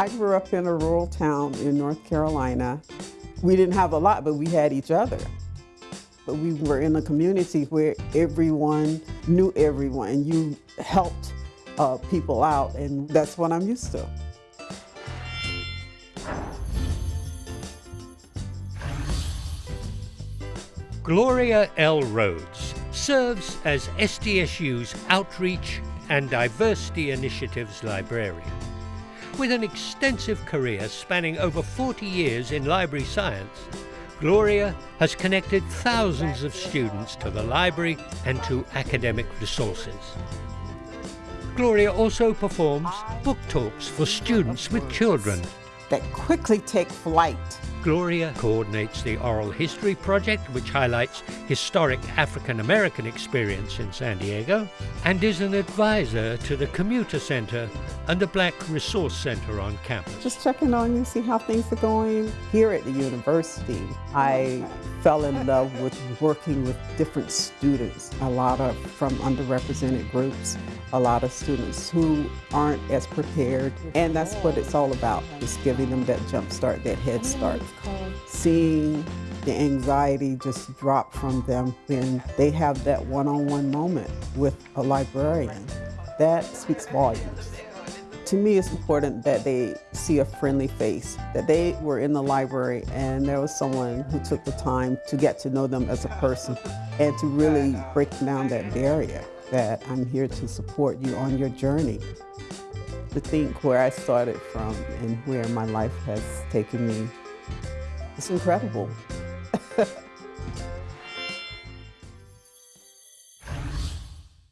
I grew up in a rural town in North Carolina. We didn't have a lot, but we had each other. But we were in a community where everyone knew everyone and you helped uh, people out, and that's what I'm used to. Gloria L. Rhodes serves as SDSU's Outreach and Diversity Initiatives Librarian. With an extensive career spanning over 40 years in library science, Gloria has connected thousands of students to the library and to academic resources. Gloria also performs book talks for students with children. That quickly take flight Gloria coordinates the Oral History Project, which highlights historic African American experience in San Diego, and is an advisor to the Commuter Center and the Black Resource Center on campus. Just checking on you, see how things are going. Here at the university, I fell in love with working with different students, a lot of from underrepresented groups, a lot of students who aren't as prepared, and that's what it's all about, just giving them that jump start, that head start. Seeing the anxiety just drop from them when they have that one-on-one -on -one moment with a librarian. That speaks volumes. To me, it's important that they see a friendly face, that they were in the library and there was someone who took the time to get to know them as a person and to really break down that barrier that I'm here to support you on your journey. To think where I started from and where my life has taken me, it's incredible.